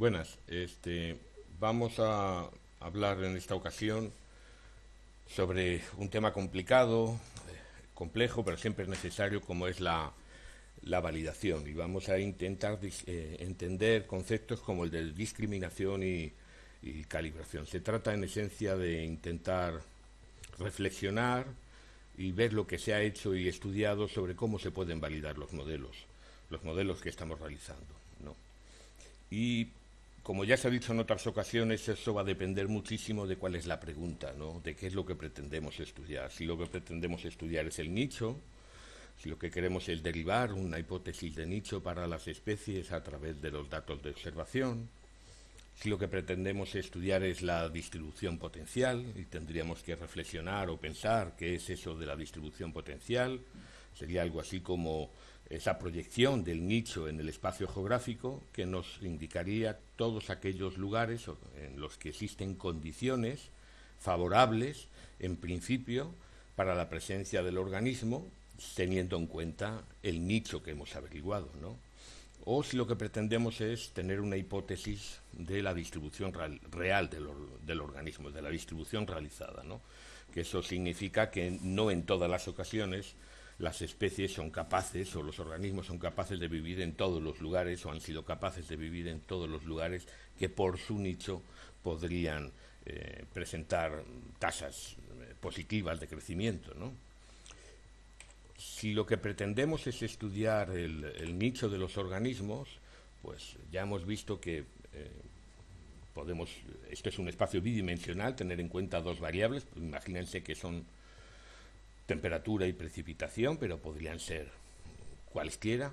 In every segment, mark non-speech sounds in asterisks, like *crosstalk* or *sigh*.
Buenas. Este, vamos a hablar en esta ocasión sobre un tema complicado, complejo, pero siempre es necesario, como es la, validación. Y vamos a intentar eh, entender conceptos como el de discriminación y, y calibración. Se trata, en esencia, de intentar reflexionar y ver lo que se ha hecho y estudiado sobre cómo se pueden validar los modelos, los modelos que estamos realizando. ¿no? Y como ya se ha dicho en otras ocasiones, eso va a depender muchísimo de cuál es la pregunta, ¿no? de qué es lo que pretendemos estudiar. Si lo que pretendemos estudiar es el nicho, si lo que queremos es derivar una hipótesis de nicho para las especies a través de los datos de observación, si lo que pretendemos estudiar es la distribución potencial y tendríamos que reflexionar o pensar qué es eso de la distribución potencial, sería algo así como esa proyección del nicho en el espacio geográfico que nos indicaría todos aquellos lugares en los que existen condiciones favorables, en principio, para la presencia del organismo, teniendo en cuenta el nicho que hemos averiguado, ¿no? O si lo que pretendemos es tener una hipótesis de la distribución real, del, del, organismo, de la distribución realizada, ¿no? Que eso significa que no en todas las ocasiones las especies son capaces o los organismos son capaces de vivir en todos los lugares o han sido capaces de vivir en todos los lugares que por su nicho podrían eh, presentar tasas eh, positivas de crecimiento. ¿no? Si lo que pretendemos es estudiar el, nicho de los organismos, pues ya hemos visto que eh, podemos, esto es un espacio bidimensional, tener en cuenta dos variables, imagínense que son temperatura y precipitación, pero podrían ser cualesquiera.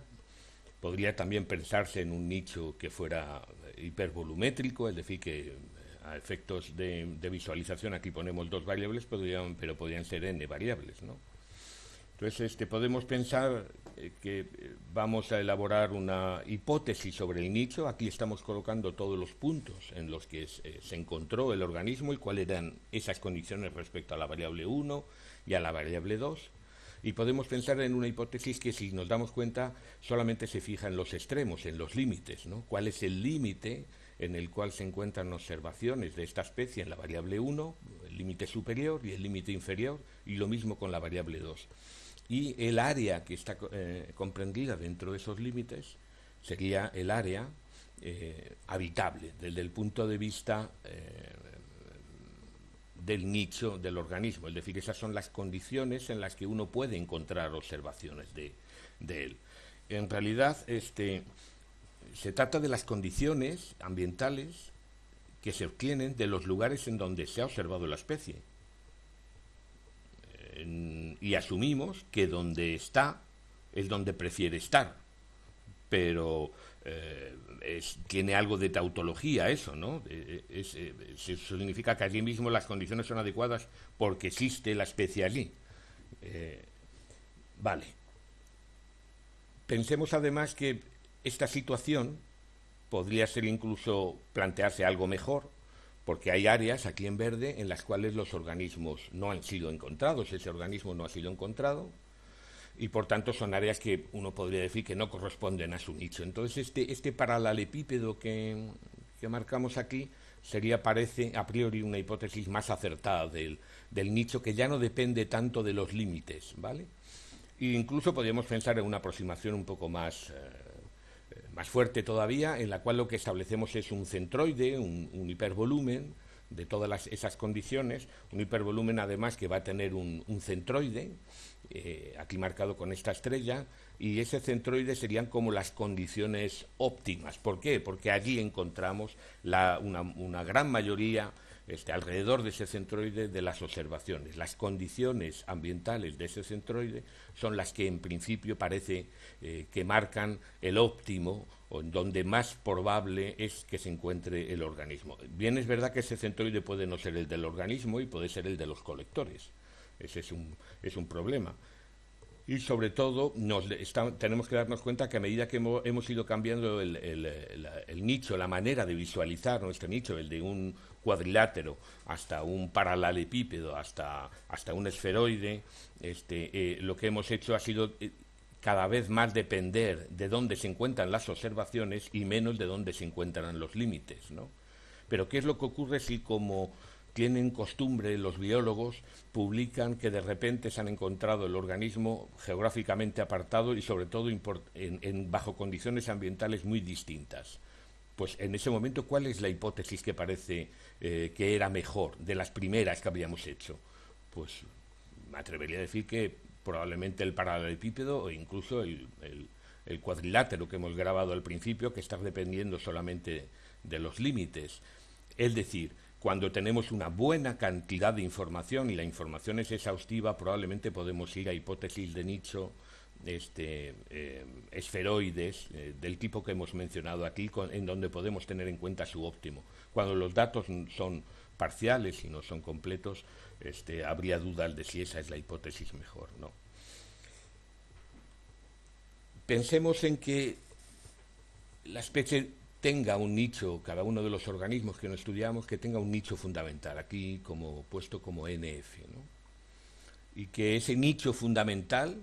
Podría también pensarse en un nicho que fuera hipervolumétrico, es decir, que a efectos de, visualización aquí ponemos dos variables, pero podrían ser n variables, ¿no? Entonces, este, podemos pensar eh, que eh, vamos a elaborar una hipótesis sobre el nicho. Aquí estamos colocando todos los puntos en los que se encontró el organismo y cuáles eran esas condiciones respecto a la variable 1, y a la variable 2. Y podemos pensar en una hipótesis que, si nos damos cuenta, solamente se fija en los extremos, en los límites. ¿no? ¿Cuál es el límite en el cual se encuentran observaciones de esta especie en la variable 1, el límite superior y el límite inferior, y lo mismo con la variable 2? Y el área que está eh, comprendida dentro de esos límites sería el área eh, habitable, desde el punto de vista eh, del nicho del organismo, es decir, esas son las condiciones en las que uno puede encontrar observaciones de, él. En realidad, este, se trata de las condiciones ambientales que se obtienen de los lugares en donde se ha observado la especie. y asumimos que donde está es donde prefiere estar. Pero eh, tiene algo de tautología eso, ¿no? Eh, eh, significa que allí mismo las condiciones son adecuadas porque existe la especie allí. vale. Pensemos además que esta situación podría ser incluso plantearse algo mejor, porque hay áreas aquí en verde en las cuales los organismos no han sido encontrados, ese organismo no ha sido encontrado, y por tanto son áreas que uno podría decir que no corresponden a su nicho. Entonces este, este paralelepípedo que, que marcamos aquí sería, parece, a priori una hipótesis más acertada del, del nicho que ya no depende tanto de los límites, ¿vale? E incluso podríamos pensar en una aproximación un poco más, eh, más fuerte todavía, en la cual lo que establecemos es un centroide, un, hipervolumen, de todas esas condiciones, un hipervolumen además que va a tener un centroide, eh, aquí marcado con esta estrella, y ese centroide serían como las condiciones óptimas. ¿Por qué? Porque allí encontramos la, una, una, gran mayoría, este, alrededor de ese centroide, de las observaciones. Las condiciones ambientales de ese centroide son las que en principio parece eh, que marcan el óptimo donde más probable es que se encuentre el organismo. Bien es verdad que ese centroide puede no ser el del organismo y puede ser el de los colectores. Ese es un, es un problema. Y sobre todo nos tenemos que darnos cuenta que a medida que hemos, ido cambiando el, el, nicho, la manera de visualizar nuestro nicho, el de un cuadrilátero hasta un paralelepípedo, hasta, hasta un esferoide, este, eh, lo que hemos hecho ha sido eh, cada vez más depender de dónde se encuentran las observaciones y menos de dónde se encuentran los límites, ¿no? Pero ¿qué es lo que ocurre si como tienen costumbre los biólogos publican que de repente se han encontrado el organismo geográficamente apartado y sobre todo en, bajo condiciones ambientales muy distintas? Pues en ese momento, ¿cuál es la hipótesis que parece eh, que era mejor de las primeras que habíamos hecho? Pues me atrevería a decir que probablemente el paralelepípedo o incluso el, cuadrilátero que hemos grabado al principio, que está dependiendo solamente de los límites. Es decir, cuando tenemos una buena cantidad de información y la información es exhaustiva, probablemente podemos ir a hipótesis de nicho este, eh, esferoides eh, del tipo que hemos mencionado aquí, en donde podemos tener en cuenta su óptimo. Cuando los datos son parciales y no son completos, este, habría dudas de si esa es la hipótesis mejor. ¿no? Pensemos en que la especie tenga un nicho, cada uno de los organismos que no estudiamos, que tenga un nicho fundamental, aquí como puesto como NF. Y que ese nicho fundamental,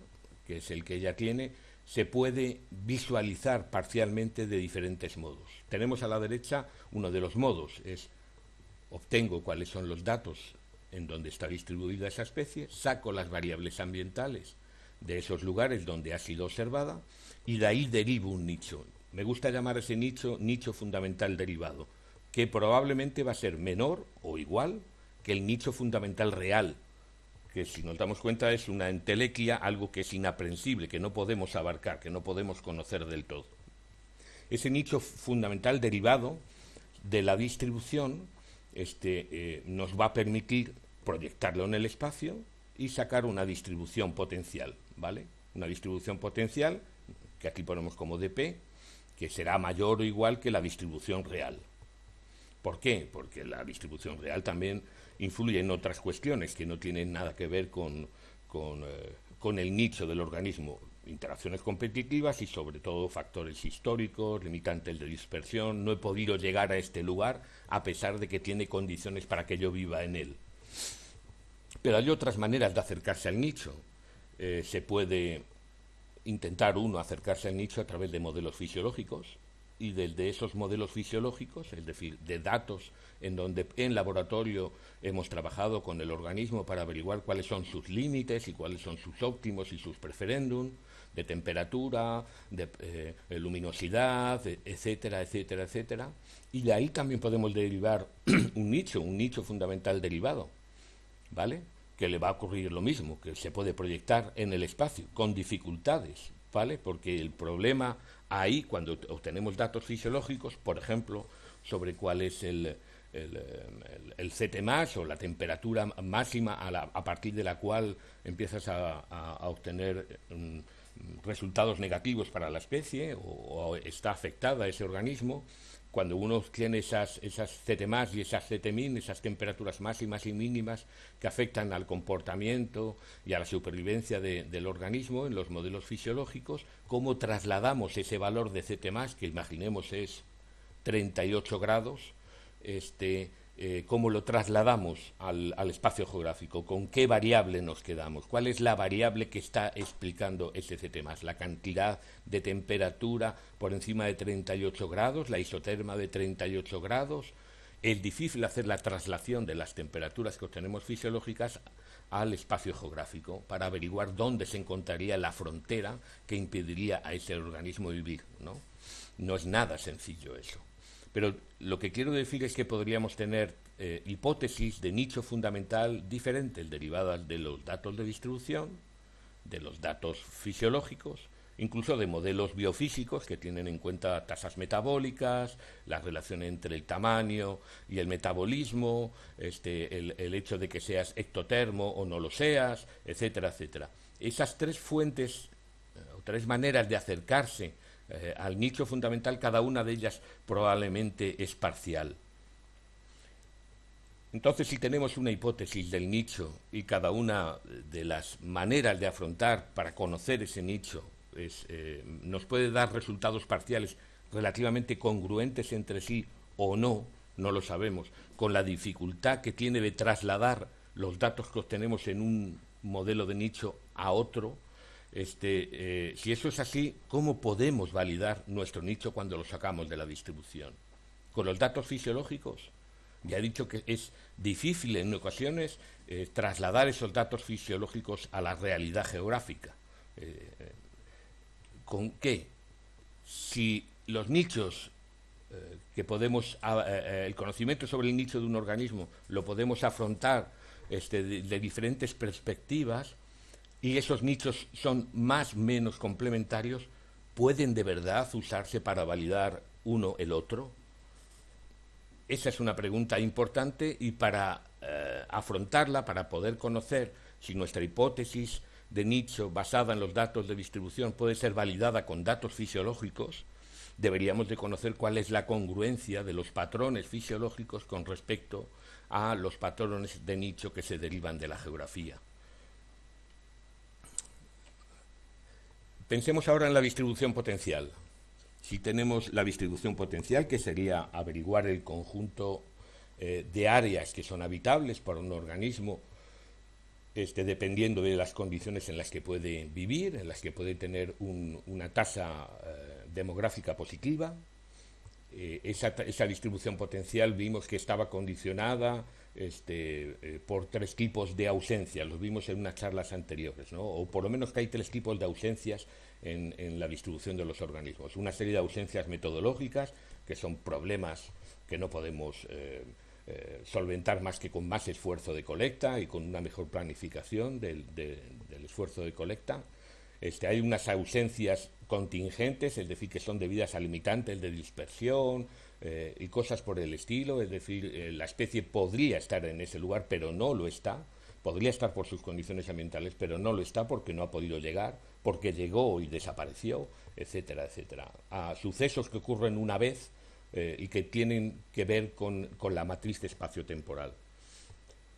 que es el que ella tiene, se puede visualizar parcialmente de diferentes modos. Tenemos a la derecha uno de los modos, es obtengo cuáles son los datos en donde está distribuida esa especie, saco las variables ambientales de esos lugares donde ha sido observada y de ahí derivo un nicho. Me gusta llamar ese nicho nicho fundamental derivado, que probablemente va a ser menor o igual que el nicho fundamental real, que si nos damos cuenta es una entelequia, algo que es inaprensible, que no podemos abarcar, que no podemos conocer del todo. Ese nicho fundamental derivado de la distribución este, eh, nos va a permitir proyectarlo en el espacio y sacar una distribución potencial, ¿vale? Una distribución potencial, que aquí ponemos como dp, que será mayor o igual que la distribución real. ¿Por qué? Porque la distribución real también influye en otras cuestiones que no tienen nada que ver con, con, eh, el nicho del organismo interacciones competitivas y sobre todo factores históricos, limitantes de dispersión. No he podido llegar a este lugar a pesar de que tiene condiciones para que yo viva en él. Pero hay otras maneras de acercarse al nicho. Eh, se puede intentar uno acercarse al nicho a través de modelos fisiológicos y desde esos modelos fisiológicos, es decir, de datos en donde en laboratorio hemos trabajado con el organismo para averiguar cuáles son sus límites y cuáles son sus óptimos y sus preferendum, de temperatura, de eh, luminosidad, etcétera, etcétera, etcétera. Y de ahí también podemos derivar *clears throat* un nicho, un nicho fundamental derivado, ¿vale? Que le va a ocurrir lo mismo, que se puede proyectar en el espacio, con dificultades, ¿vale? Porque el problema ahí, cuando obtenemos datos fisiológicos, por ejemplo, sobre cuál es el, el, CT más o la temperatura máxima a, partir de la cual empiezas a, obtener mm, resultados negativos para la especie o, está afectada ese organismo, cuando uno tiene esas, esas CT y esas CT min, esas temperaturas máximas y mínimas que afectan al comportamiento y a la supervivencia del organismo en los modelos fisiológicos, cómo trasladamos ese valor de CT que imaginemos es 38 grados, este, eh, cómo lo trasladamos al, espacio geográfico, con qué variable nos quedamos, cuál es la variable que está explicando ese CT+, la cantidad de temperatura por encima de 38 grados, la isoterma de 38 grados. Es difícil hacer la traslación de las temperaturas que obtenemos fisiológicas al espacio geográfico para averiguar dónde se encontraría la frontera que impediría a ese organismo vivir. No, no es nada sencillo eso. Pero lo que quiero decir es que podríamos tener eh, hipótesis de nicho fundamental diferentes derivadas de los datos de distribución, de los datos fisiológicos, incluso de modelos biofísicos que tienen en cuenta tasas metabólicas, la relación entre el tamaño y el metabolismo, este, el, el hecho de que seas ectotermo o no lo seas, etcétera, etcétera. Esas tres fuentes eh, o tres maneras de acercarse eh, al nicho fundamental, cada una de ellas probablemente es parcial. Entonces, si tenemos una hipótesis del nicho y cada una de las maneras de afrontar para conocer ese nicho eh, nos puede dar resultados parciales relativamente congruentes entre sí o no, no lo sabemos, con la dificultad que tiene de trasladar los datos que obtenemos en un modelo de nicho a otro, este, eh, si eso es así, ¿cómo podemos validar nuestro nicho cuando lo sacamos de la distribución? ¿Con los datos fisiológicos? Ya he dicho que es difícil en ocasiones eh, trasladar esos datos fisiológicos a la realidad geográfica. Eh, ¿Con qué? Si los nichos que podemos, el conocimiento sobre el nicho de un organismo lo podemos afrontar este, de diferentes perspectivas, y esos nichos son más o menos complementarios, ¿pueden de verdad usarse para validar uno el otro? Esa es una pregunta importante y para eh, afrontarla, para poder conocer si nuestra hipótesis de nicho basada en los datos de distribución puede ser validada con datos fisiológicos, deberíamos de conocer cuál es la congruencia de los patrones fisiológicos con respecto a los patrones de nicho que se derivan de la geografía. Pensemos ahora en la distribución potencial. Si tenemos la distribución potencial, que sería averiguar el conjunto eh, de áreas que son habitables para un organismo, este, dependiendo de las condiciones en las que puede vivir, en las que puede tener una tasa eh, demográfica positiva. Eh, esa, esa, distribución potencial vimos que estaba condicionada este, eh, por tres tipos de ausencias, los vimos en unas charlas anteriores, ¿no? o por lo menos que hay tres tipos de ausencias en, la distribución de los organismos. Una serie de ausencias metodológicas, que son problemas que no podemos eh, eh, solventar más que con más esfuerzo de colecta y con una mejor planificación del, del esfuerzo de colecta. Este, hay unas ausencias contingentes, es decir, que son debidas a limitantes de dispersión, eh, y cosas por el estilo, es decir, eh, la especie podría estar en ese lugar, pero no lo está, podría estar por sus condiciones ambientales, pero no lo está porque no ha podido llegar, porque llegó y desapareció, etcétera, etcétera. A sucesos que ocurren una vez eh, y que tienen que ver con, con la matriz espacio-temporal.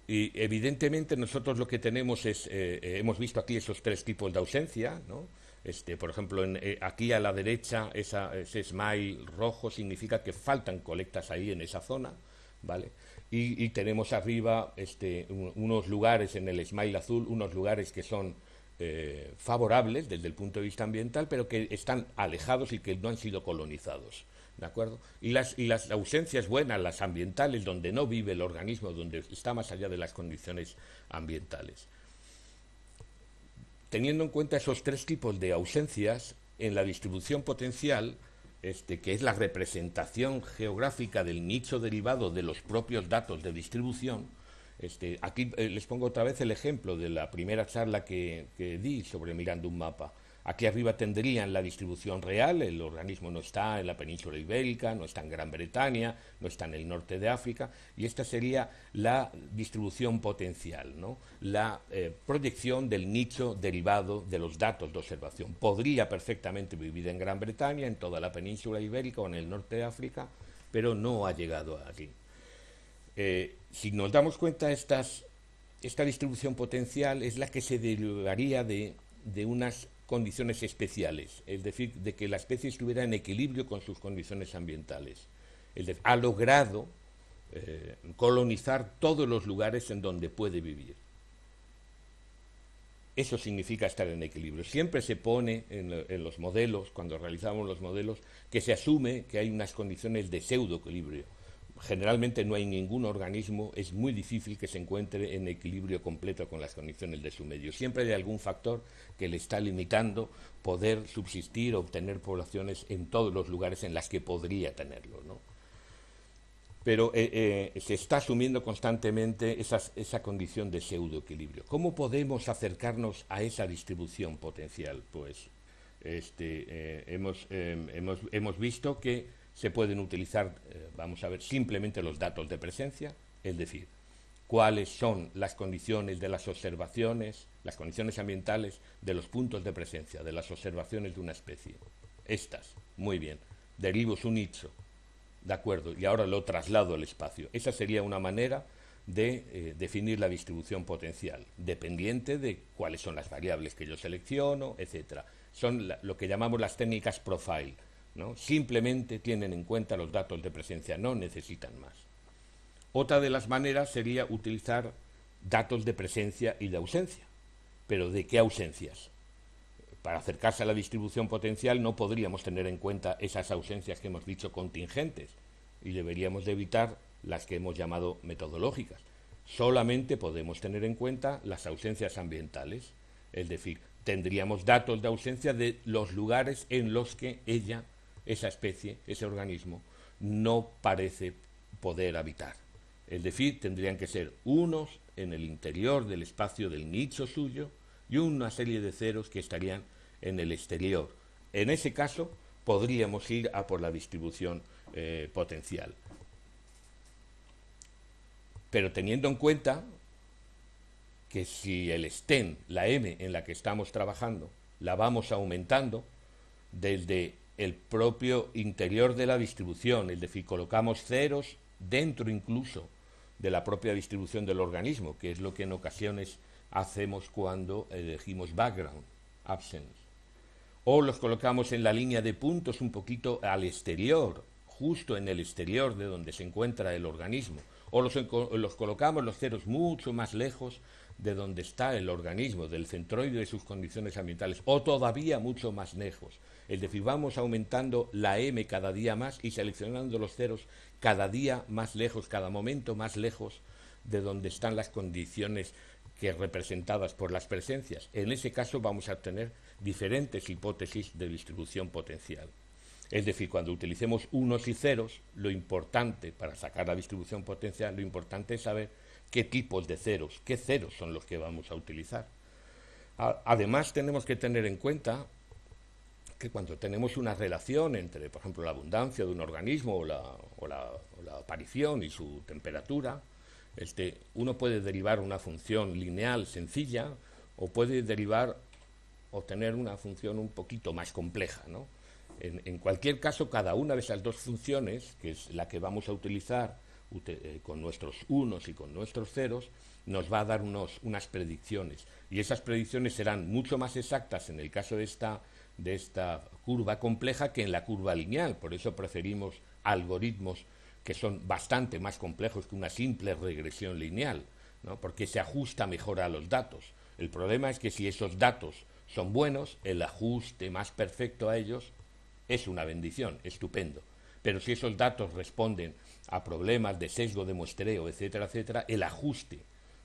Y evidentemente nosotros lo que tenemos es, hemos visto aquí esos tres tipos de ausencia, ¿no? Este, por ejemplo, eh, aquí a la derecha ese smile rojo significa que faltan colectas ahí en esa zona, ¿vale? Y, tenemos arriba este, unos lugares en el smile azul, unos lugares que son eh, favorables desde el punto de vista ambiental, pero que están alejados y que no han sido colonizados. ¿De acuerdo? Y las, y las ausencias buenas, las ambientales, donde no vive el organismo, donde está más allá de las condiciones ambientales. Teniendo en cuenta esos tres tipos de ausencias, en la distribución potencial, este, que es la representación geográfica del nicho derivado de los propios datos de distribución, este, aquí eh, les pongo otra vez el ejemplo de la primera charla que di sobre mirando un mapa. Aquí arriba tendrían la distribución real, el organismo no está en la península ibérica, no está en Gran Bretaña, no está en el norte de África, y esta sería la distribución potencial, ¿no? la eh, proyección del nicho derivado de los datos de observación. Podría perfectamente vivir en Gran Bretaña, en toda la península ibérica o en el norte de África, pero no ha llegado aquí. Eh, si nos damos cuenta, esta distribución potencial es la que se derivaría de, de unas condiciones especiales, es decir, de que la especie estuviera en equilibrio con sus condiciones ambientales. ha logrado eh, colonizar todos los lugares en donde puede vivir. Eso significa estar en equilibrio. Siempre se pone en, los modelos, cuando realizamos los modelos, que se asume que hay unas condiciones de pseudo-equilibrio generalmente no hay ningún organismo, es muy difícil que se encuentre en equilibrio completo con las condiciones de su medio. Siempre hay algún factor que le está limitando poder subsistir obtener poblaciones en todos los lugares en las que podría tenerlo. ¿no? Pero eh, eh, se está asumiendo constantemente esa condición de pseudoequilibrio. ¿Cómo podemos acercarnos a esa distribución potencial? Pues este, eh, hemos, hemos, hemos visto que se pueden utilizar, eh, vamos a ver, simplemente los datos de presencia, es decir, cuáles son las condiciones de las observaciones, las condiciones ambientales de los puntos de presencia, de las observaciones de una especie. Estas, muy bien, derivo su nicho, de acuerdo, y ahora lo traslado al espacio. Esa sería una manera de eh, definir la distribución potencial, dependiente de cuáles son las variables que yo selecciono, etcétera. Son lo que llamamos las técnicas profile, Simplemente tienen en cuenta los datos de presencia, no necesitan más. Otra de las maneras sería utilizar datos de presencia y de ausencia. ¿Pero de qué ausencias? para acercarse a la distribución potencial no podríamos tener en cuenta esas ausencias que hemos dicho contingentes y deberíamos de evitar las que hemos llamado metodológicas. Solamente podemos tener en cuenta las ausencias ambientales, es decir, tendríamos datos de ausencia de los lugares en los que ella, esa especie, ese organismo, no parece poder habitar. Es decir, tendrían que ser unos en el interior del espacio del nicho suyo y una serie de ceros que estarían en el exterior. En ese caso, podríamos ir a por la distribución eh, potencial. Pero teniendo en cuenta que si el STEM, la M en la que estamos trabajando, la vamos aumentando desde el propio interior de la distribución, es decir, colocamos ceros dentro incluso de la propia distribución del organismo, que es lo que en ocasiones hacemos cuando elegimos background, absence. O los colocamos en la línea de puntos un poquito al exterior, justo en el exterior de donde se encuentra el organismo. O los, los colocamos los ceros mucho más lejos de donde está el organismo, del centroide de sus condiciones ambientales, o todavía mucho más lejos. Es decir, vamos aumentando la M cada día más y seleccionando los ceros cada día más lejos, cada momento más lejos de donde están las condiciones que representadas por las presencias. En ese caso vamos a obtener diferentes hipótesis de distribución potencial. Es decir, cuando utilicemos unos y ceros, lo importante para sacar la distribución potencial, lo importante es saber qué tipos de ceros, qué ceros son los que vamos a utilizar. Además, tenemos que tener en cuenta que cuando tenemos una relación entre, por ejemplo, la abundancia de un organismo o la, aparición y su temperatura, este, uno puede derivar una función lineal sencilla o puede derivar o tener una función un poquito más compleja. En, cualquier caso, cada una de esas dos funciones, que es la que vamos a utilizar eh, con nuestros unos y con nuestros ceros, nos va a dar unos, unas predicciones. Y esas predicciones serán mucho más exactas en el caso de esta de esta curva compleja que en la curva lineal. Por eso preferimos algoritmos que son bastante más complejos que una simple regresión lineal, ¿no? porque se ajusta mejor a los datos. El problema es que si esos datos son buenos, el ajuste más perfecto a ellos es una bendición, estupendo. Pero si esos datos responden a problemas de sesgo de muestreo, etcétera, etcétera, el ajuste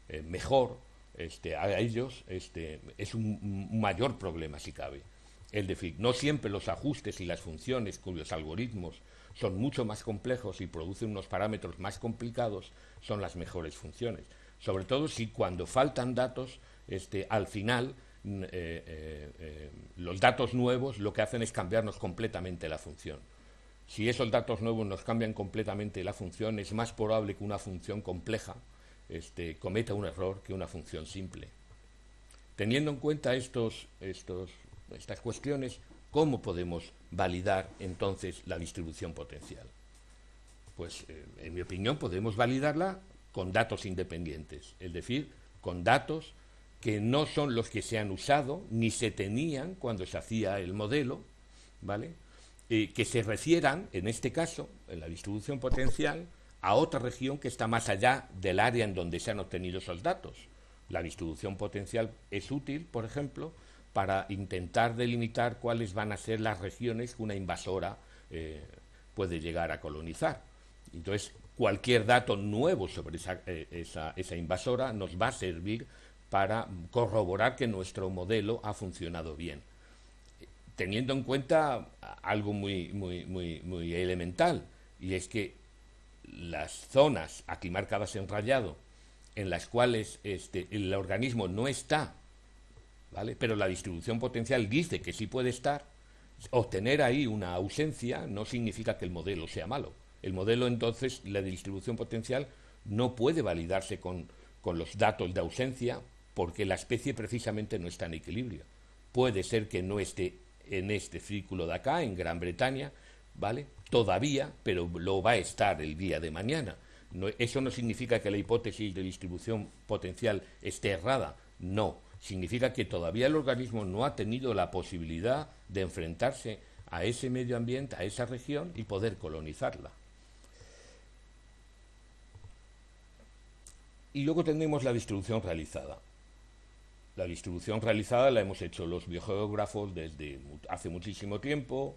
eh, mejor este, a ellos este, es un mayor problema si cabe. Es decir, no siempre los ajustes y las funciones cuyos algoritmos son mucho más complejos y producen unos parámetros más complicados son las mejores funciones. Sobre todo si cuando faltan datos, este, al final mm, eh, eh, eh, los datos nuevos lo que hacen es cambiarnos completamente la función. Si esos datos nuevos nos cambian completamente la función, es más probable que una función compleja este, cometa un error que una función simple. Teniendo en cuenta estos, estos estas cuestiones, ¿cómo podemos validar entonces la distribución potencial? Pues, eh, en mi opinión, podemos validarla con datos independientes, es decir, con datos que no son los que se han usado ni se tenían cuando se hacía el modelo, ¿vale? que se refieran, en este caso, en la distribución potencial, a otra región que está más allá del área en donde se han obtenido esos datos. La distribución potencial es útil, por ejemplo, para intentar delimitar cuáles van a ser las regiones que una invasora eh, puede llegar a colonizar. Entonces, cualquier dato nuevo sobre eh, esa, invasora nos va a servir para corroborar que nuestro modelo ha funcionado bien. Teniendo en cuenta algo muy, muy, muy, muy elemental, y es que las zonas aquí marcadas en rayado, en las cuales este, el organismo no está pero la distribución potencial dice que sí puede estar. Obtener ahí una ausencia no significa que el modelo sea malo. El modelo, entonces, la distribución potencial no puede validarse con, con los datos de ausencia porque la especie precisamente no está en equilibrio. Puede ser que no esté en este círculo de acá, en Gran Bretaña, ¿vale? Todavía, pero lo va a estar el día de mañana. eso no significa que la hipótesis de distribución potencial esté errada, no significa que todavía el organismo no ha tenido la posibilidad de enfrentarse a ese medio ambiente, a esa región y poder colonizarla. Y luego tenemos la distribución realizada. la distribución realizada la hemos hecho los biogeógrafos desde hace muchísimo tiempo,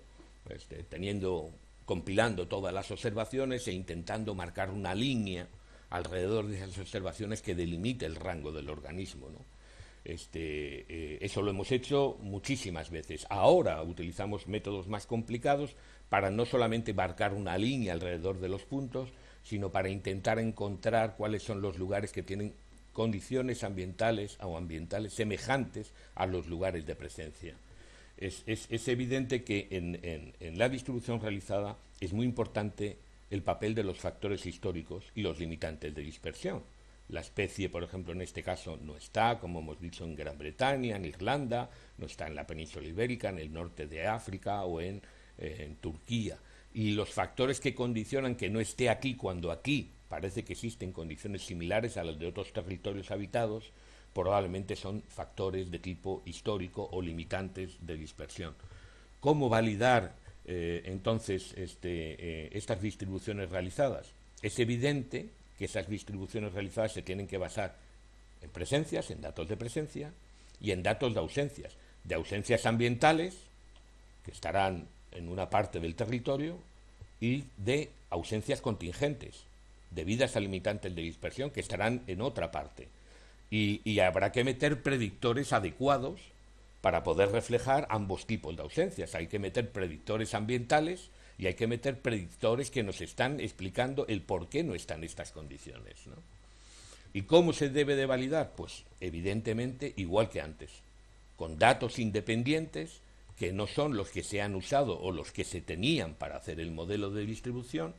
este, teniendo, compilando todas las observaciones e intentando marcar una línea alrededor de esas observaciones que delimite el rango del organismo. Este, eh, eso lo hemos hecho muchísimas veces. Ahora utilizamos métodos más complicados para no solamente marcar una línea alrededor de los puntos, sino para intentar encontrar cuáles son los lugares que tienen condiciones ambientales o ambientales semejantes a los lugares de presencia. Es, evidente que en, la distribución realizada es muy importante el papel de los factores históricos y los limitantes de dispersión. La especie, por ejemplo, en este caso no está, como hemos dicho, en Gran Bretaña, en Irlanda, no está en la península ibérica, en el norte de África o en, eh, en Turquía. Y los factores que condicionan que no esté aquí cuando aquí parece que existen condiciones similares a las de otros territorios habitados, probablemente son factores de tipo histórico o limitantes de dispersión. ¿Cómo validar eh, entonces este, eh, estas distribuciones realizadas? Es evidente que esas distribuciones realizadas se tienen que basar en presencias, en datos de presencia y en datos de ausencias, de ausencias ambientales, que estarán en una parte del territorio, y de ausencias contingentes, debidas a limitantes de dispersión que estarán en otra parte. Y, habrá que meter predictores adecuados para poder reflejar ambos tipos de ausencias. Hay que meter predictores ambientales y hay que meter predictores que nos están explicando el por qué no están estas condiciones. ¿Y cómo se debe de validar? Pues evidentemente igual que antes, con datos independientes que no son los que se han usado o los que se tenían para hacer el modelo de distribución,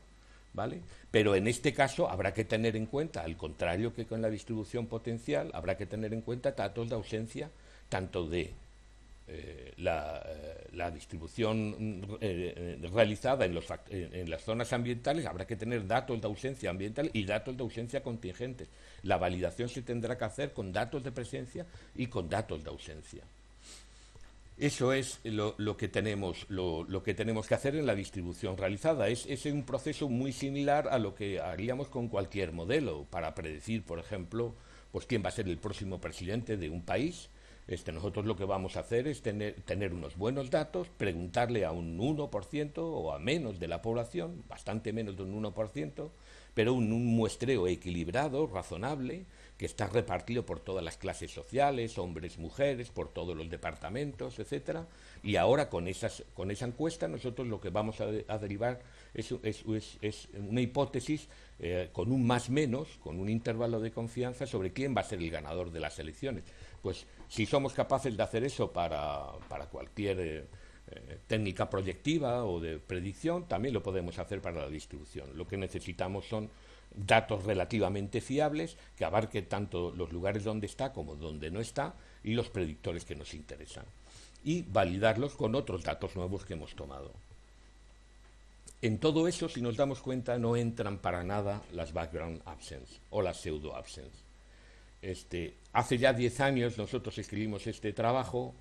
¿vale? Pero en este caso habrá que tener en cuenta, al contrario que con la distribución potencial, habrá que tener en cuenta datos de ausencia tanto de eh, la, eh, la, distribución eh, realizada en, los, en las zonas ambientales, habrá que tener datos de ausencia ambiental y datos de ausencia contingentes. La validación se tendrá que hacer con datos de presencia y con datos de ausencia. Eso es lo, que tenemos, lo, que tenemos que hacer en la distribución realizada. Es, es, un proceso muy similar a lo que haríamos con cualquier modelo para predecir, por ejemplo, pues quién va a ser el próximo presidente de un país. Este, nosotros lo que vamos a hacer es tener, tener unos buenos datos, preguntarle a un 1% o a menos de la población, bastante menos de un 1%, pero un, muestreo equilibrado, razonable, que está repartido por todas las clases sociales, hombres, mujeres, por todos los departamentos, etcétera. Y ahora con, esas, con esa encuesta nosotros lo que vamos a, derivar es, es, una hipótesis eh, con un más menos, con un intervalo de confianza sobre quién va a ser el ganador de las elecciones. Pues si somos capaces de hacer eso para, para cualquier eh, eh, técnica proyectiva o de predicción, también lo podemos hacer para la distribución. Lo que necesitamos son datos relativamente fiables que abarquen tanto los lugares donde está como donde no está y los predictores que nos interesan y validarlos con otros datos nuevos que hemos tomado. En todo eso, si nos damos cuenta, no entran para nada las background absence o las pseudo absence. Este, hace ya 10 años nosotros escribimos este trabajo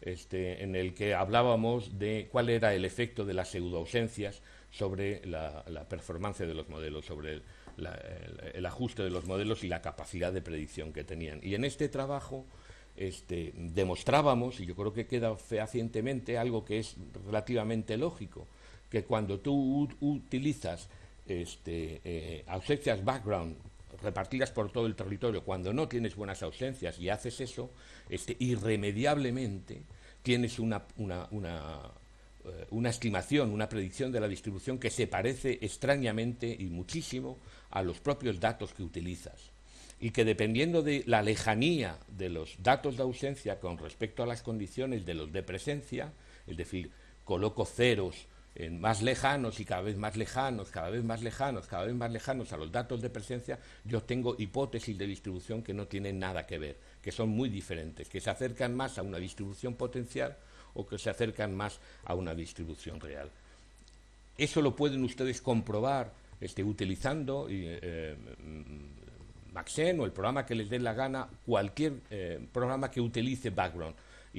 este, en el que hablábamos de cuál era el efecto de las pseudo ausencias sobre la, performance de los modelos, sobre el, ajuste de los modelos y la capacidad de predicción que tenían. Y en este trabajo este, demostrábamos, y yo creo que queda fehacientemente, algo que es relativamente lógico, que cuando tú utilizas eh, ausencias background repartidas por todo el territorio, cuando no tienes buenas ausencias y haces eso, este, irremediablemente tienes una, una, una eh, una estimación, una predicción de la distribución que se parece extrañamente y muchísimo a los propios datos que utilizas. Y que dependiendo de la lejanía de los datos de ausencia con respecto a las condiciones de los de presencia, es decir, coloco ceros más lejanos y cada vez más lejanos, cada vez más lejanos, cada vez más lejanos a los datos de presencia, yo tengo hipótesis de distribución que no tienen nada que ver, que son muy diferentes, que se acercan más a una distribución potencial o que se acercan más a una distribución real. Eso lo pueden ustedes comprobar este, utilizando eh, mm, Maxen o el programa que les dé la gana, cualquier eh, programa que utilice background.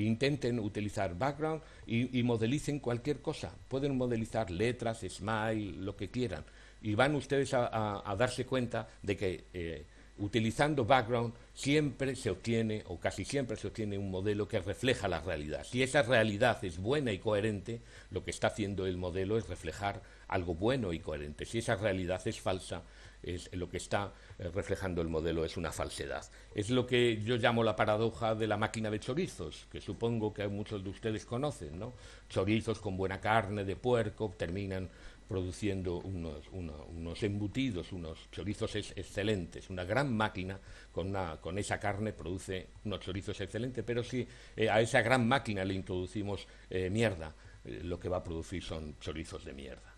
Intenten utilizar background y, modelicen cualquier cosa. Pueden modelizar letras, smile, lo que quieran. Y van ustedes a, darse cuenta de que eh, Utilizando background siempre se obtiene, o casi siempre se obtiene, un modelo que refleja la realidad. Si esa realidad es buena y coherente, lo que está haciendo el modelo es reflejar algo bueno y coherente. Si esa realidad es falsa, es lo que está eh, reflejando el modelo es una falsedad. Es lo que yo llamo la paradoja de la máquina de chorizos, que supongo que muchos de ustedes conocen, ¿no? Chorizos con buena carne de puerco terminan produciendo unos, embutidos, unos chorizos excelentes. Una gran máquina con, con, esa carne produce unos chorizos excelentes, pero si eh, a esa gran máquina le introducimos eh, mierda, lo que va a producir son chorizos de mierda.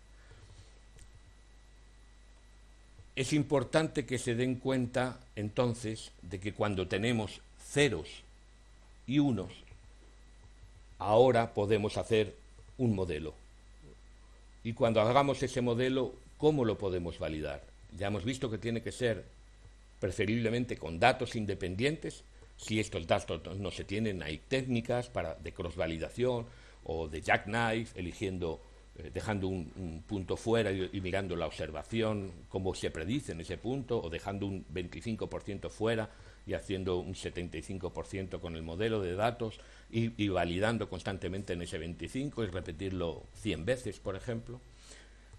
Es importante que se den cuenta entonces de que cuando tenemos ceros y unos, ahora podemos hacer un modelo. Y cuando hagamos ese modelo, ¿cómo lo podemos validar? Ya hemos visto que tiene que ser preferiblemente con datos independientes. Si estos datos no se tienen, hay técnicas para, de cross-validación o de jackknife, eligiendo eh, dejando un, punto fuera y, mirando la observación, cómo se predice en ese punto, o dejando un 25% fuera y haciendo un 75% con el modelo de datos y, validando constantemente en ese 25 y repetirlo 100 veces, por ejemplo.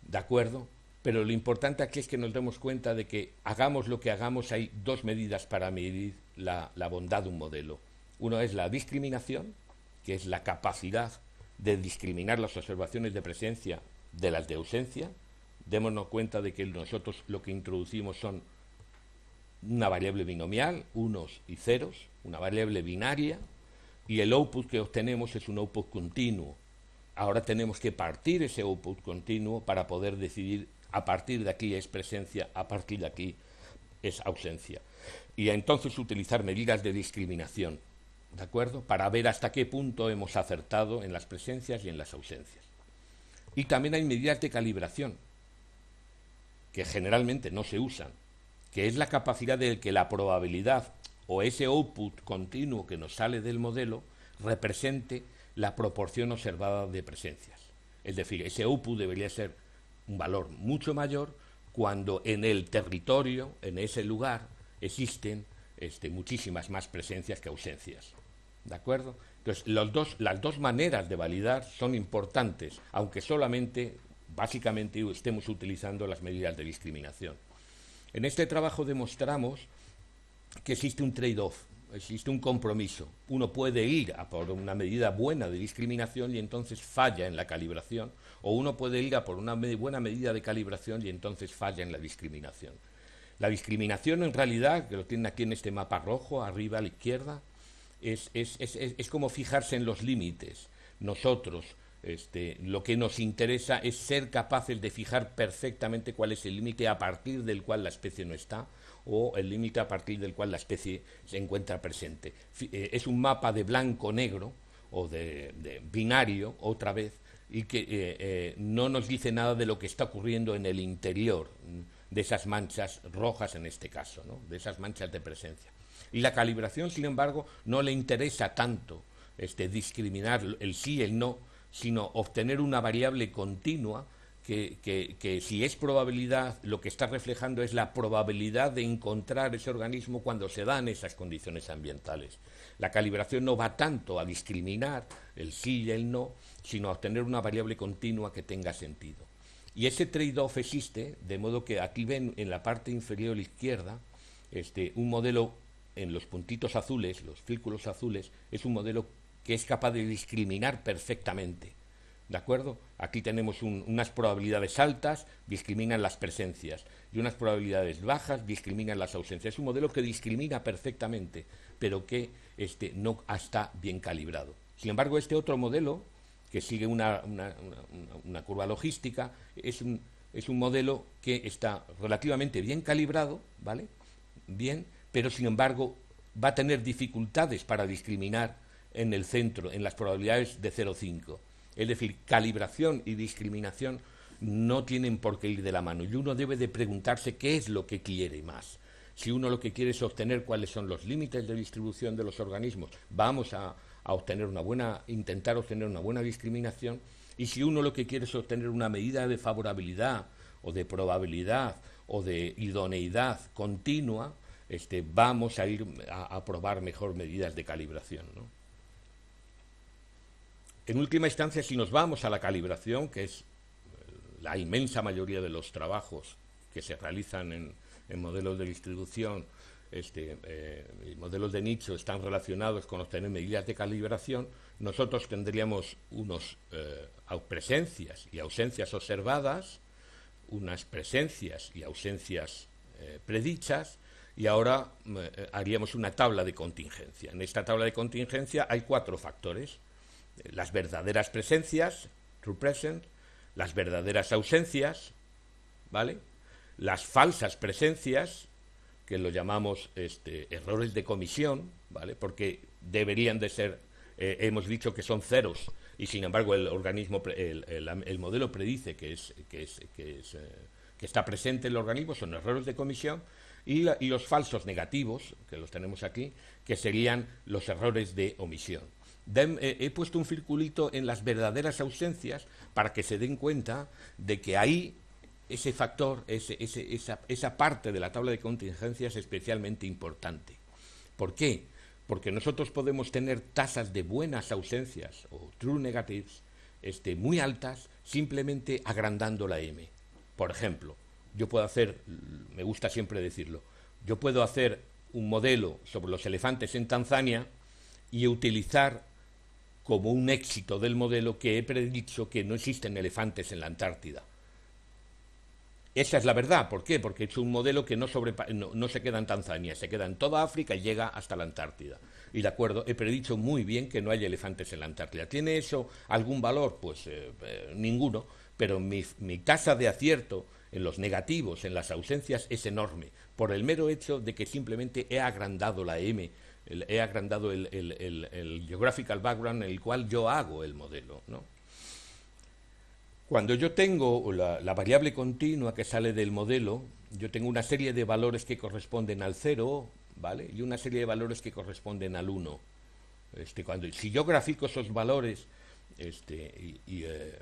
¿De acuerdo? Pero lo importante aquí es que nos demos cuenta de que hagamos lo que hagamos, hay dos medidas para medir la, la bondad de un modelo. Uno es la discriminación, que es la capacidad de discriminar las observaciones de presencia de las de ausencia. Démonos cuenta de que nosotros lo que introducimos son una variable binomial, unos y ceros, una variable binaria, y el output que obtenemos es un output continuo. Ahora tenemos que partir ese output continuo para poder decidir a partir de aquí es presencia, a partir de aquí es ausencia. Y entonces utilizar medidas de discriminación. ¿De acuerdo? Para ver hasta qué punto hemos acertado en las presencias y en las ausencias. Y también hay medidas de calibración, que generalmente no se usan, que es la capacidad de que la probabilidad o ese output continuo que nos sale del modelo represente la proporción observada de presencias. Es decir, ese output debería ser un valor mucho mayor cuando en el territorio, en ese lugar, existen este, muchísimas más presencias que ausencias. ¿De acuerdo? Entonces, las dos maneras de validar son importantes, aunque solamente, básicamente, estemos utilizando las medidas de discriminación. En este trabajo demostramos que existe un trade-off, existe un compromiso. Uno puede ir a por una medida buena de discriminación y entonces falla en la calibración, o uno puede ir a por una buena medida de calibración y entonces falla en la discriminación. La discriminación, en realidad, que lo tienen aquí en este mapa rojo, arriba a la izquierda, es, es, es, es como fijarse en los límites. Nosotros, este, lo que nos interesa es ser capaces de fijar perfectamente cuál es el límite a partir del cual la especie no está o el límite a partir del cual la especie se encuentra presente. Eh, es un mapa de blanco-negro o de, binario, otra vez, y que eh, eh, no nos dice nada de lo que está ocurriendo en el interior de esas manchas rojas en este caso, ¿no? de esas manchas de presencia. Y la calibración, sin embargo, no le interesa tanto este, discriminar el sí y el no, sino obtener una variable continua que, que, si es probabilidad, lo que está reflejando es la probabilidad de encontrar ese organismo cuando se dan esas condiciones ambientales. La calibración no va tanto a discriminar el sí y el no, sino a obtener una variable continua que tenga sentido. Y ese trade-off existe, de modo que aquí ven en la parte inferior izquierda este, un modelo en los puntitos azules, los círculos azules, es un modelo que es capaz de discriminar perfectamente. ¿De acuerdo? Aquí tenemos unas probabilidades altas, discriminan las presencias, y unas probabilidades bajas, discriminan las ausencias. Es un modelo que discrimina perfectamente, pero que este, no está bien calibrado. Sin embargo, este otro modelo, que sigue una, una curva logística, es un, es un modelo que está relativamente bien calibrado, ¿vale? Bien, pero sin embargo va a tener dificultades para discriminar en el centro, en las probabilidades de 0,5. Es decir, calibración y discriminación no tienen por qué ir de la mano y uno debe de preguntarse qué es lo que quiere más. Si uno lo que quiere es obtener cuáles son los límites de distribución de los organismos, vamos a, obtener una buena, intentar obtener una buena discriminación. Y si uno lo que quiere es obtener una medida de favorabilidad o de probabilidad o de idoneidad continua, este, vamos a ir a, probar mejor medidas de calibración. En última instancia, si nos vamos a la calibración, que es la inmensa mayoría de los trabajos que se realizan en, modelos de distribución, este, eh, modelos de nicho están relacionados con obtener medidas de calibración, nosotros tendríamos unos eh, presencias y ausencias observadas, unas presencias y ausencias eh, predichas, y ahora haríamos una tabla de contingencia. En esta tabla de contingencia hay cuatro factores. Las verdaderas presencias, true present, las verdaderas ausencias, ¿vale? Las falsas presencias, que lo llamamos este, errores de comisión, ¿vale? Porque deberían de ser, eh, hemos dicho que son ceros, y sin embargo el organismo, el, modelo predice que, es, que, es, que, es, eh, que está presente el organismo, son errores de comisión, y, y los falsos negativos, que los tenemos aquí, que serían los errores de omisión. Eh, he puesto un circulito en las verdaderas ausencias para que se den cuenta de que ahí ese factor, esa, esa parte de la tabla de contingencia es especialmente importante. ¿Por qué? Porque nosotros podemos tener tasas de buenas ausencias o true negatives este, muy altas simplemente agrandando la M. Por ejemplo, yo puedo hacer, me gusta siempre decirlo, yo puedo hacer un modelo sobre los elefantes en Tanzania y utilizar como un éxito del modelo que he predicho que no existen elefantes en la Antártida. Esa es la verdad. ¿Por qué? Porque hecho un modelo que no, no, se queda en Tanzania, se queda en toda África y llega hasta la Antártida. Y de acuerdo, he predicho muy bien que no hay elefantes en la Antártida. ¿Tiene eso algún valor? Pues eh, eh, ninguno. Pero mi, mi tasa de acierto en los negativos, en las ausencias, es enorme, por el mero hecho de que simplemente he agrandado la M he agrandado el, geographical background en el cual yo hago el modelo. ¿no? Cuando yo tengo la, variable continua que sale del modelo, yo tengo una serie de valores que corresponden al 0, ¿vale? Y una serie de valores que corresponden al 1. Este, cuando, si yo grafico esos valores este, y, eh,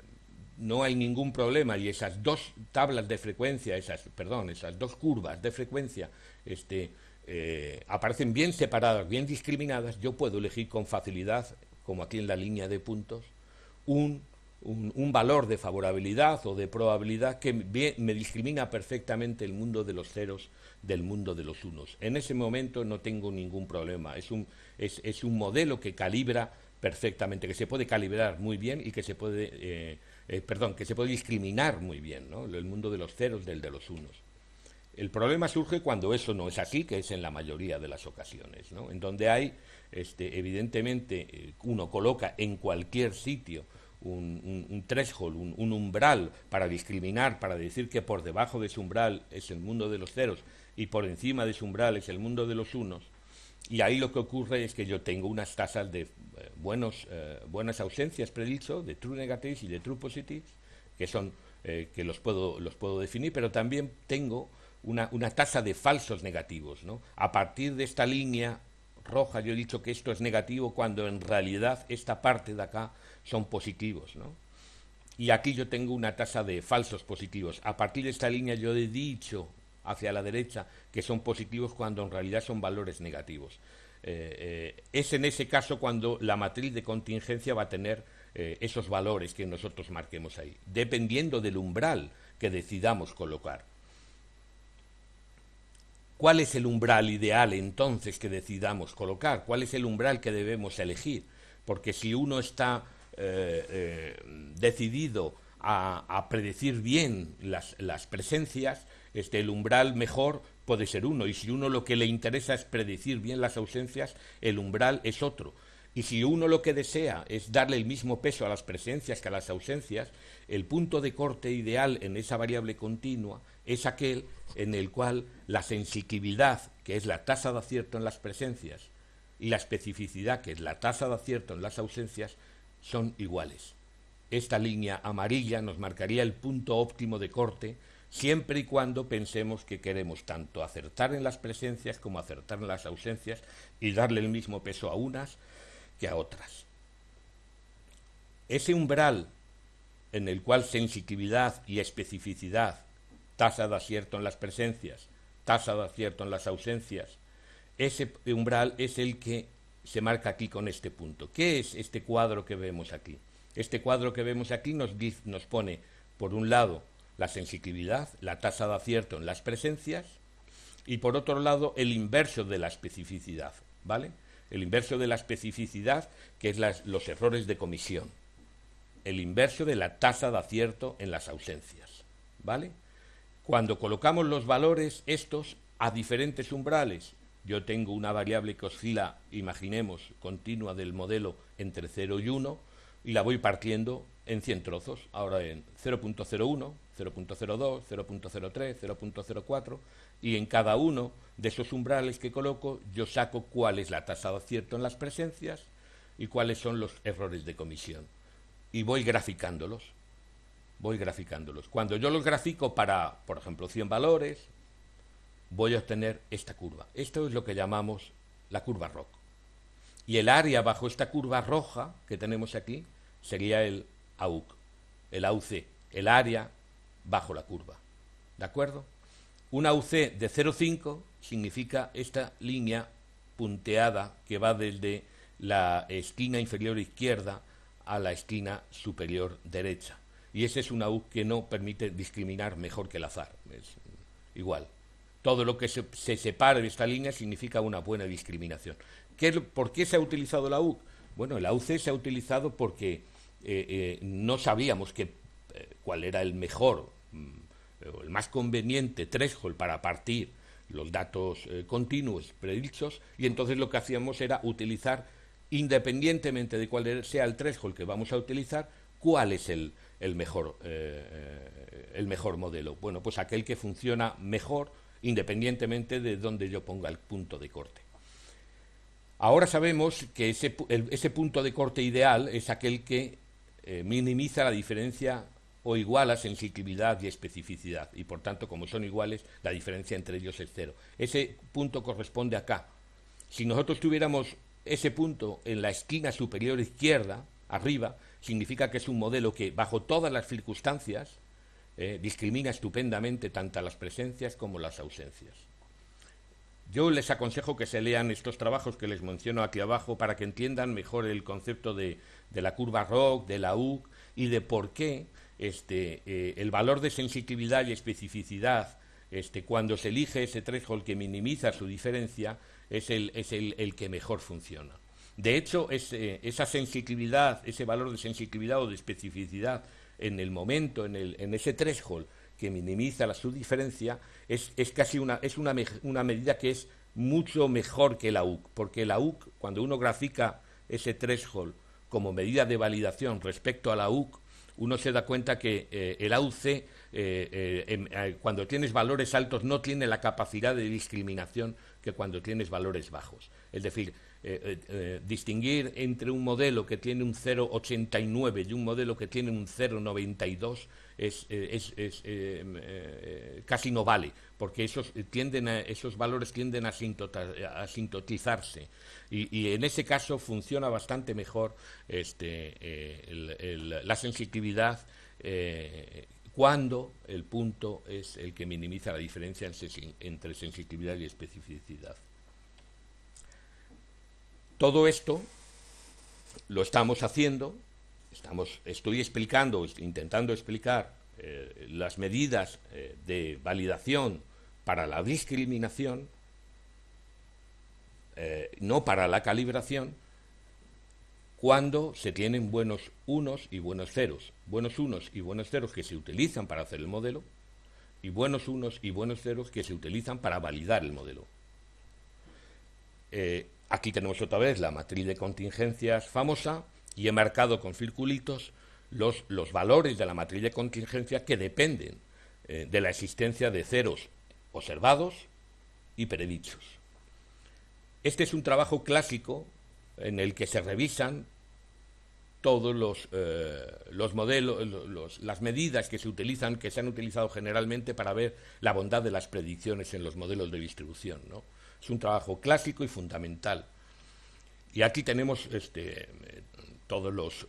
no hay ningún problema y esas dos tablas de frecuencia, esas, perdón, esas dos curvas de frecuencia este, eh, aparecen bien separadas, bien discriminadas, yo puedo elegir con facilidad, como aquí en la línea de puntos, un, un, valor de favorabilidad o de probabilidad que me discrimina perfectamente el mundo de los ceros del mundo de los unos. En ese momento no tengo ningún problema. Es un, es, es un modelo que calibra perfectamente, que se puede calibrar muy bien y que se puede, eh, eh, perdón, que se puede discriminar muy bien, ¿no? El mundo de los ceros del de los unos. El problema surge cuando eso no es así, que es en la mayoría de las ocasiones, ¿no? en donde hay, este, evidentemente, eh, uno coloca en cualquier sitio un, un, threshold, un, umbral para discriminar, para decir que por debajo de ese umbral es el mundo de los ceros y por encima de ese umbral es el mundo de los unos. Y ahí lo que ocurre es que yo tengo unas tasas de buenos, eh, buenas ausencias predicho, de true negatives y de true positives, que son que los puedo, los puedo definir, pero también tengo una, tasa de falsos negativos. ¿no? A partir de esta línea roja yo he dicho que esto es negativo cuando en realidad esta parte de acá son positivos. ¿no? Y aquí yo tengo una tasa de falsos positivos. A partir de esta línea yo he dicho hacia la derecha que son positivos cuando en realidad son valores negativos. Eh, eh, es en ese caso cuando la matriz de contingencia va a tener eh, esos valores que nosotros marquemos ahí, dependiendo del umbral que decidamos colocar. ¿Cuál es el umbral ideal entonces que decidamos colocar? ¿Cuál es el umbral que debemos elegir? Porque si uno está decidido a, predecir bien las, presencias, este, el umbral mejor puede ser uno. Y si uno lo que le interesa es predecir bien las ausencias, el umbral es otro. Y si uno lo que desea es darle el mismo peso a las presencias que a las ausencias, el punto de corte ideal en esa variable continua es aquel en el cual la sensibilidad, que es la tasa de acierto en las presencias, y la especificidad, que es la tasa de acierto en las ausencias, son iguales. Esta línea amarilla nos marcaría el punto óptimo de corte siempre y cuando pensemos que queremos tanto acertar en las presencias como acertar en las ausencias y darle el mismo peso a unas que a otras. Ese umbral en el cual sensibilidad y especificidad tasa de acierto en las presencias tasa de acierto en las ausencias, ese umbral es el que se marca aquí con este punto. ¿Qué es este cuadro que vemos aquí? Este cuadro que vemos aquí nos, nos pone, por un lado, la sensibilidad, la tasa de acierto en las presencias, y por otro lado, el inverso de la especificidad, ¿vale? El inverso de la especificidad, que es los errores de comisión. El inverso de la tasa de acierto en las ausencias, ¿vale? Cuando colocamos los valores estos a diferentes umbrales, yo tengo una variable que oscila, imaginemos, continua del modelo entre 0 y 1, y la voy partiendo en 100 trozos, ahora en 0.01, 0.02, 0.03, 0.04, y en cada uno de esos umbrales que coloco yo saco cuál es la tasa de acierto en las presencias y cuáles son los errores de comisión. Y voy graficándolos, voy graficándolos. Cuando yo los grafico para, por ejemplo, 100 valores, voy a obtener esta curva. Esto es lo que llamamos la curva ROC. Y el área bajo esta curva roja que tenemos aquí sería el AUC, el AUC, el área bajo la curva. ¿De acuerdo? Una AUC de 0,5 significa esta línea punteada que va desde la esquina inferior izquierda a la esquina superior derecha. Y ese es una AUC que no permite discriminar mejor que el azar. Es igual. Todo lo que se, separe de esta línea significa una buena discriminación. ¿Por qué se ha utilizado la AUC? Bueno, la AUC se ha utilizado porque eh, eh, no sabíamos que, cuál era el mejor mm, el más conveniente threshold para partir los datos continuos predichos y entonces lo que hacíamos era utilizar, independientemente de cuál sea el threshold que vamos a utilizar, cuál es el, el mejor, el mejor modelo. Bueno, pues aquel que funciona mejor independientemente de dónde yo ponga el punto de corte. Ahora sabemos que ese, punto de corte ideal es aquel que eh, minimiza la diferencia o iguala sensibilidad y especificidad, y por tanto, como son iguales, la diferencia entre ellos es cero. Ese punto corresponde acá. Si nosotros tuviéramos ese punto en la esquina superior izquierda, arriba, significa que es un modelo que, bajo todas las circunstancias, eh, discrimina estupendamente tanto las presencias como las ausencias. Yo les aconsejo que se lean estos trabajos que les menciono aquí abajo para que entiendan mejor el concepto de, la curva ROC, de la UC y de por qué este, eh, el valor de sensibilidad y especificidad este, cuando se elige ese threshold que minimiza su diferencia es el, que mejor funciona. De hecho, esa sensibilidad, ese valor de sensibilidad o de especificidad en el momento, en, ese threshold que minimiza la subdiferencia, es, es casi una, una medida que es mucho mejor que la UC, porque la UC, cuando uno grafica ese threshold como medida de validación respecto a la UC, uno se da cuenta que eh, el AUC, eh, eh, cuando tienes valores altos, no tiene la capacidad de discriminación que cuando tienes valores bajos. Es decir, distinguir entre un modelo que tiene un 0,89 y un modelo que tiene un 0,92 es, es, es casi no vale, porque esos, tienden esos valores tienden a, sintotizarse. Y, en ese caso funciona bastante mejor este, la sensitividad cuando el punto es el que minimiza la diferencia entre sensibilidad y especificidad. Todo esto lo estamos haciendo, estamos, estoy explicando, intentando explicar eh, las medidas eh, de validación para la discriminación, eh, no para la calibración, cuando se tienen buenos unos y buenos ceros. Buenos unos y buenos ceros que se utilizan para hacer el modelo y buenos unos y buenos ceros que se utilizan para validar el modelo. Aquí tenemos otra vez la matriz de contingencias famosa y he marcado con circulitos los, los valores de la matriz de contingencia que dependen eh, de la existencia de ceros observados y predichos. Este es un trabajo clásico en el que se revisan todos los, eh, los modelos, las medidas que se utilizan, que se han utilizado generalmente para ver la bondad de las predicciones en los modelos de distribución. ¿no? Es un trabajo clásico y fundamental. Y aquí tenemos este, todos los,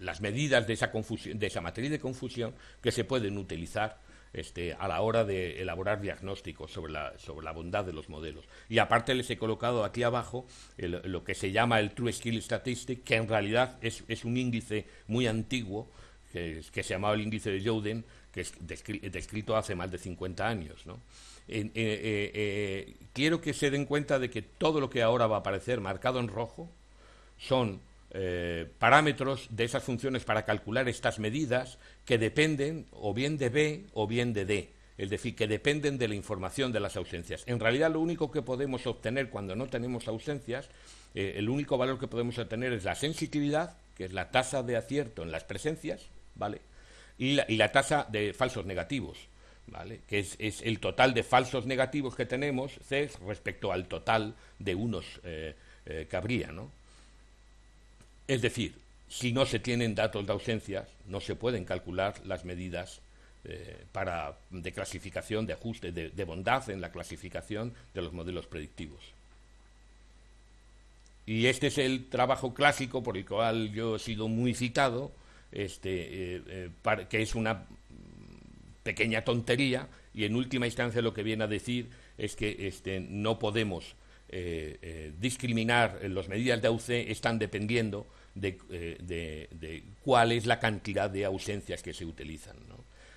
las medidas de esa, confusión, de esa matriz de confusión que se pueden utilizar este, a la hora de elaborar diagnósticos sobre la, sobre la bondad de los modelos. Y aparte les he colocado aquí abajo lo que se llama el True Skill Statistic, que en realidad es, un índice muy antiguo, que, se llamaba el índice de Joden, que es descrito hace más de 50 años. Eh, eh, eh, quiero que se den cuenta de que todo lo que ahora va a aparecer marcado en rojo son parámetros de esas funciones para calcular estas medidas que dependen o bien de B o bien de D, es decir, que dependen de la información de las ausencias. En realidad lo único que podemos obtener cuando no tenemos ausencias, el único valor que podemos obtener es la sensitividad, que es la tasa de acierto en las presencias, ¿vale? Y la, y la tasa de falsos negativos, ¿vale? que es, el total de falsos negativos que tenemos CES respecto al total de unos eh, eh, que habría. ¿no? Es decir, si no se tienen datos de ausencias, no se pueden calcular las medidas eh, para, de clasificación, de ajuste, de, bondad en la clasificación de los modelos predictivos. Y este es el trabajo clásico por el cual yo he sido muy citado, este, que es una pequeña tontería y en última instancia lo que viene a decir es que este, no podemos eh, eh, discriminar las medidas de AUC están dependiendo eh, de, cuál es la cantidad de ausencias que se utilizan.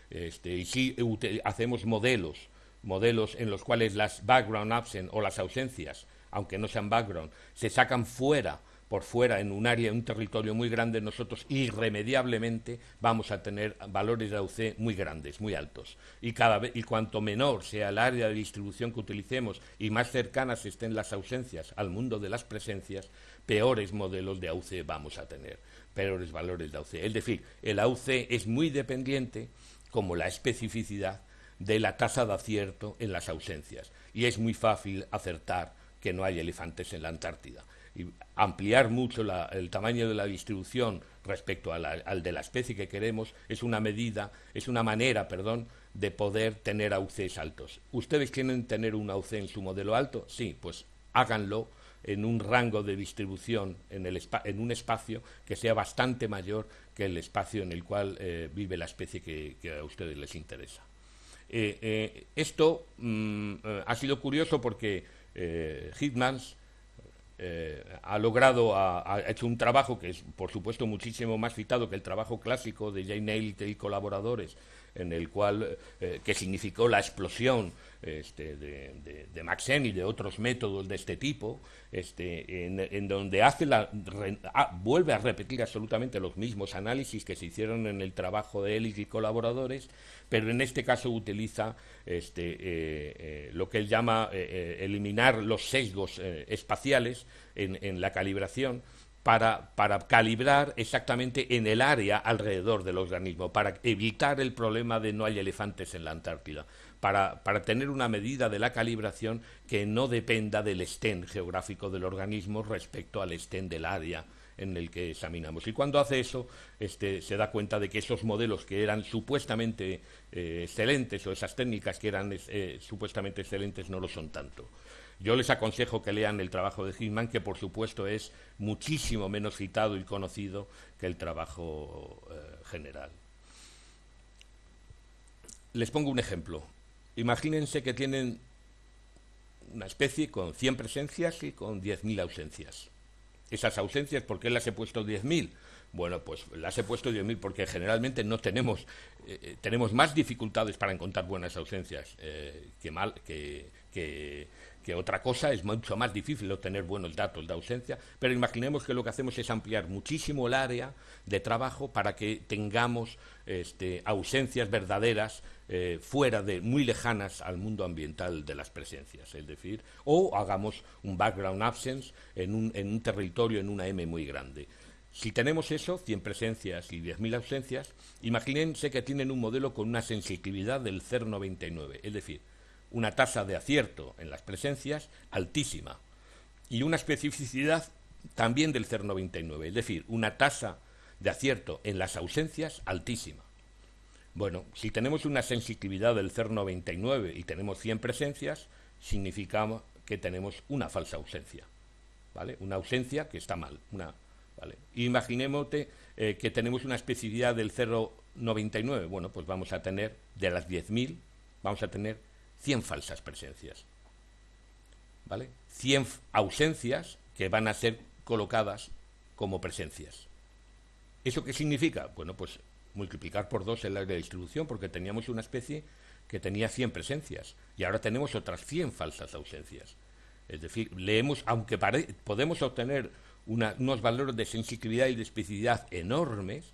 Este, y si hacemos modelos, modelos en los cuales las background absent o las ausencias, aunque no sean background, se sacan fuera por fuera en un área, en un territorio muy grande, nosotros irremediablemente vamos a tener valores de AUC muy grandes, muy altos. Y, cada vez, y cuanto menor sea el área de distribución que utilicemos y más cercanas estén las ausencias al mundo de las presencias, peores modelos de AUC vamos a tener, peores valores de AUC. Es decir, el AUC es muy dependiente, como la especificidad, de la tasa de acierto en las ausencias. Y es muy fácil acertar que no hay elefantes en la Antártida y ampliar mucho el tamaño de la distribución respecto al de la especie que queremos es una medida, es una manera, perdón, de poder tener AUCs altos. ¿Ustedes quieren tener un AUC en su modelo alto? Sí, pues háganlo en un rango de distribución, en, el en un espacio que sea bastante mayor que el espacio en el cual eh, vive la especie que, a ustedes les interesa. Eh, eh, esto mm, ha sido curioso porque Hitmans ha logrado, ha, hecho un trabajo que es, por supuesto, muchísimo más citado que el trabajo clásico de Jane Nailed y colaboradores, en el cual, que significó la explosión este, de, Maxen y de otros métodos de este tipo, este, en, donde hace la, ah, vuelve a repetir absolutamente los mismos análisis que se hicieron en el trabajo de él y colaboradores, pero en este caso utiliza este, eh, eh, lo que él llama eh, eliminar los sesgos espaciales en, en, la calibración para, para, calibrar exactamente en el área alrededor del organismo, para evitar el problema de no hay elefantes en la Antártida, para, para tener una medida de la calibración que no dependa del estén geográfico del organismo respecto al estén del área en el que examinamos. Y cuando hace eso, este, se da cuenta de que esos modelos que eran supuestamente eh, excelentes o esas técnicas que eran eh, supuestamente excelentes no lo son tanto. Yo les aconsejo que lean el trabajo de Hitman, que por supuesto es muchísimo menos citado y conocido que el trabajo eh, general. Les pongo un ejemplo. Imagínense que tienen una especie con 100 presencias y con 10.000 ausencias esas ausencias, ¿por qué las he puesto 10.000? Bueno, pues las he puesto 10.000 porque generalmente no tenemos, eh, eh, tenemos más dificultades para encontrar buenas ausencias eh, que, mal, que, que, que otra cosa, es mucho más difícil obtener buenos datos de ausencia, pero imaginemos que lo que hacemos es ampliar muchísimo el área de trabajo para que tengamos este, ausencias verdaderas eh, fuera de, muy lejanas al mundo ambiental de las presencias, es decir, o hagamos un background absence en un, en un territorio, en una M muy grande. Si tenemos eso, 100 presencias y 10.000 ausencias, imagínense que tienen un modelo con una sensibilidad del 0,99, es decir, una tasa de acierto en las presencias altísima y una especificidad también del 0,99, es decir, una tasa de acierto en las ausencias altísima. Bueno, si tenemos una sensibilidad del 0,99 y tenemos 100 presencias, significa que tenemos una falsa ausencia, ¿vale? Una ausencia que está mal, una, ¿vale? Imaginemos eh, que tenemos una especificidad del 0 99? Bueno, pues vamos a tener, de las 10.000, vamos a tener 100 falsas presencias. ¿Vale? 100 ausencias que van a ser colocadas como presencias. ¿Eso qué significa? Bueno, pues multiplicar por dos el área de distribución, porque teníamos una especie que tenía 100 presencias y ahora tenemos otras 100 falsas ausencias. Es decir, leemos, aunque podemos obtener unos valores de sensibilidad y de especificidad enormes,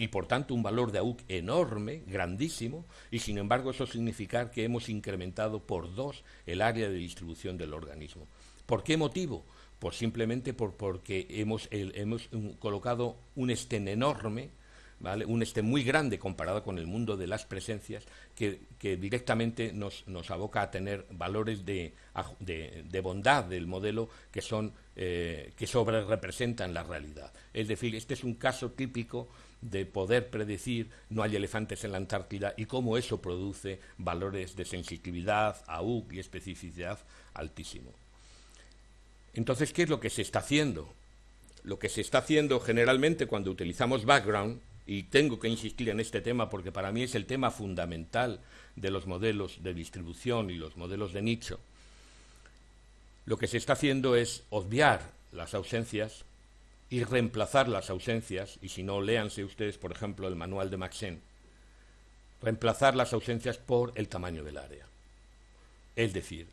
y por tanto un valor de AUC enorme, grandísimo, y sin embargo eso significa que hemos incrementado por dos el área de distribución del organismo. ¿Por qué motivo? Pues simplemente por, porque hemos, hemos colocado un estén enorme un este muy grande comparado con el mundo de las presencias, que, directamente nos, aboca a tener valores de, bondad del modelo que son eh, que sobre representan la realidad. Es decir, este es un caso típico de poder predecir no hay elefantes en la Antártida y cómo eso produce valores de sensibilidad, AUC y especificidad altísimo. Entonces, ¿qué es lo que se está haciendo? Lo que se está haciendo generalmente cuando utilizamos background y tengo que insistir en este tema porque para mí es el tema fundamental de los modelos de distribución y los modelos de nicho, lo que se está haciendo es obviar las ausencias y reemplazar las ausencias, y si no, léanse ustedes, por ejemplo, el manual de Maxen, reemplazar las ausencias por el tamaño del área. Es decir,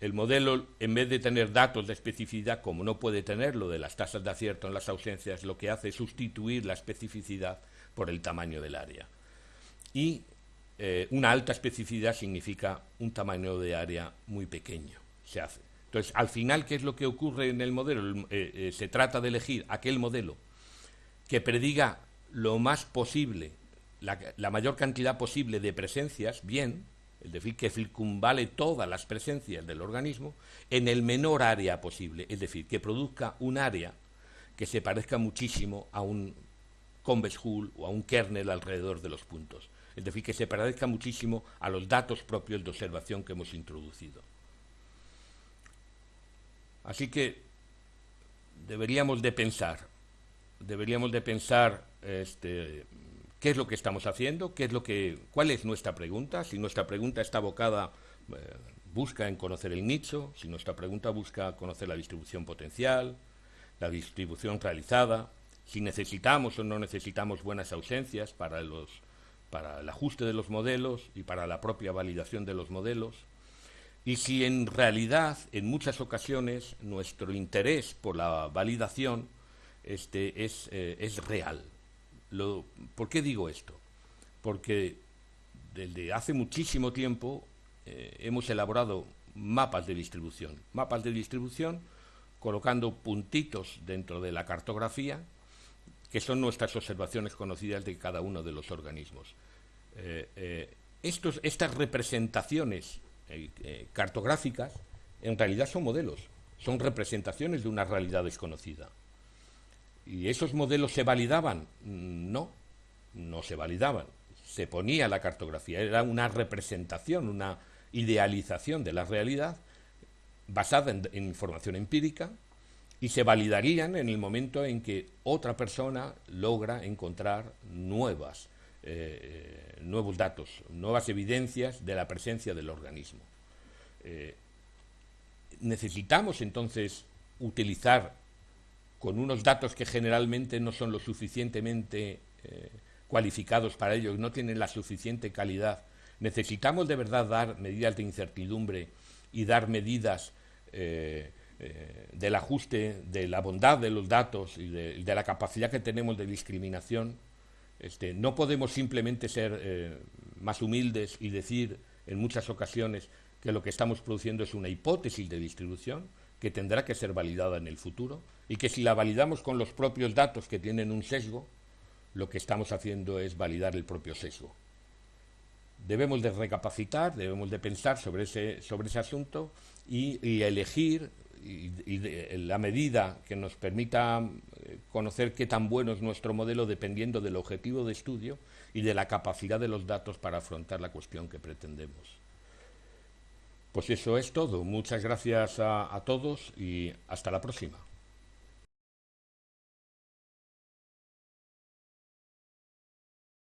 el modelo, en vez de tener datos de especificidad, como no puede tener lo de las tasas de acierto en las ausencias, lo que hace es sustituir la especificidad por el tamaño del área. Y eh, una alta especificidad significa un tamaño de área muy pequeño. Se hace. Entonces, al final, ¿qué es lo que ocurre en el modelo? Eh, eh, se trata de elegir aquel modelo que prediga lo más posible, la mayor cantidad posible de presencias, bien, es decir, que circunvale todas las presencias del organismo en el menor área posible, es decir, que produzca un área que se parezca muchísimo a un convex hull o a un kernel alrededor de los puntos, es decir, que se parezca muchísimo a los datos propios de observación que hemos introducido. Así que deberíamos de pensar, deberíamos de pensar este, ¿Qué es lo que estamos haciendo? ¿Qué es lo que, ¿Cuál es nuestra pregunta? Si nuestra pregunta está abocada, eh, busca en conocer el nicho, si nuestra pregunta busca conocer la distribución potencial, la distribución realizada, si necesitamos o no necesitamos buenas ausencias para, los, para el ajuste de los modelos y para la propia validación de los modelos, y si en realidad en muchas ocasiones nuestro interés por la validación este, es, eh, es real, ¿Por qué digo esto? Porque desde hace muchísimo tiempo eh, hemos elaborado mapas de distribución, mapas de distribución colocando puntitos dentro de la cartografía, que son nuestras observaciones conocidas de cada uno de los organismos. Eh, eh, estas representaciones cartográficas en realidad son modelos, son representaciones de una realidad desconocida. ¿Y esos modelos se validaban? No, no se validaban. Se ponía la cartografía, era una representación, una idealización de la realidad basada en, información empírica y se validarían en el momento en que otra persona logra encontrar nuevas, eh, nuevos datos, nuevas evidencias de la presencia del organismo. Eh, necesitamos entonces utilizar con unos datos que generalmente no son lo suficientemente eh, cualificados para ello, no tienen la suficiente calidad. Necesitamos de verdad dar medidas de incertidumbre y dar medidas del ajuste, de la bondad de los datos y de, la capacidad que tenemos de discriminación. Este, no podemos simplemente ser más humildes y decir en muchas ocasiones que lo que estamos produciendo es una hipótesis de distribución que tendrá que ser validada en el futuro y que si la validamos con los propios datos que tienen un sesgo, lo que estamos haciendo es validar el propio sesgo. Debemos de recapacitar, debemos de pensar sobre ese, sobre ese asunto y, elegir y, la medida que nos permita eh, conocer qué tan bueno es nuestro modelo dependiendo del objetivo de estudio y de la capacidad de los datos para afrontar la cuestión que pretendemos. Pues eso es todo. Muchas gracias a todos y hasta la próxima.